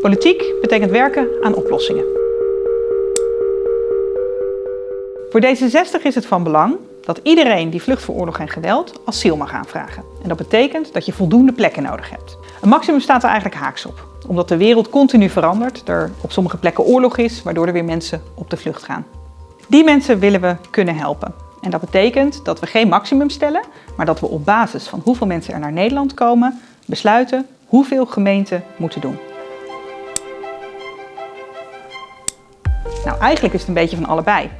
Politiek betekent werken aan oplossingen. Voor D66 is het van belang dat iedereen die vlucht voor oorlog en geweld asiel mag aanvragen. En dat betekent dat je voldoende plekken nodig hebt. Een maximum staat er eigenlijk haaks op, omdat de wereld continu verandert, er op sommige plekken oorlog is, waardoor er weer mensen op de vlucht gaan. Die mensen willen we kunnen helpen. En dat betekent dat we geen maximum stellen, maar dat we op basis van hoeveel mensen er naar Nederland komen, besluiten hoeveel gemeenten moeten doen. Nou, eigenlijk is het een beetje van allebei.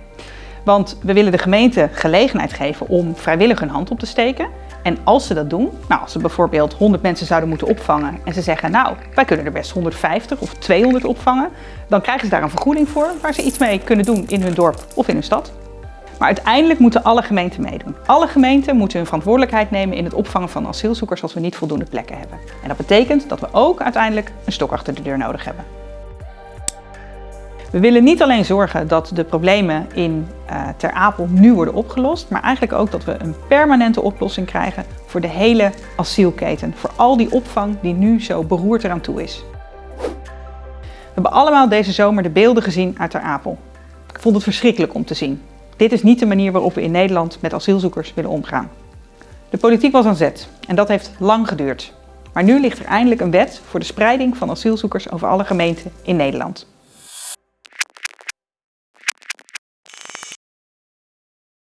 Want we willen de gemeente gelegenheid geven om vrijwillig hun hand op te steken. En als ze dat doen, nou als ze bijvoorbeeld 100 mensen zouden moeten opvangen en ze zeggen nou, wij kunnen er best 150 of 200 opvangen, dan krijgen ze daar een vergoeding voor waar ze iets mee kunnen doen in hun dorp of in hun stad. Maar uiteindelijk moeten alle gemeenten meedoen. Alle gemeenten moeten hun verantwoordelijkheid nemen in het opvangen van asielzoekers als we niet voldoende plekken hebben. En dat betekent dat we ook uiteindelijk een stok achter de deur nodig hebben. We willen niet alleen zorgen dat de problemen in uh, Ter Apel nu worden opgelost, maar eigenlijk ook dat we een permanente oplossing krijgen voor de hele asielketen. Voor al die opvang die nu zo beroerd eraan toe is. We hebben allemaal deze zomer de beelden gezien uit Ter Apel. Ik vond het verschrikkelijk om te zien. Dit is niet de manier waarop we in Nederland met asielzoekers willen omgaan. De politiek was aan zet en dat heeft lang geduurd. Maar nu ligt er eindelijk een wet voor de spreiding van asielzoekers over alle gemeenten in Nederland.